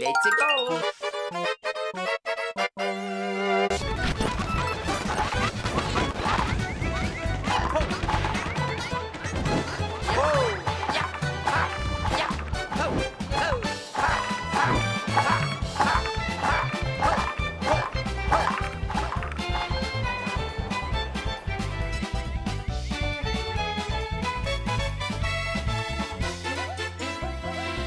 Let's go.